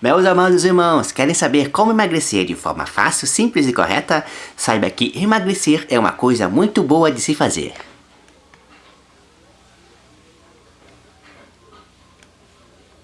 Meus amados irmãos, querem saber como emagrecer de forma fácil, simples e correta? Saiba que emagrecer é uma coisa muito boa de se fazer.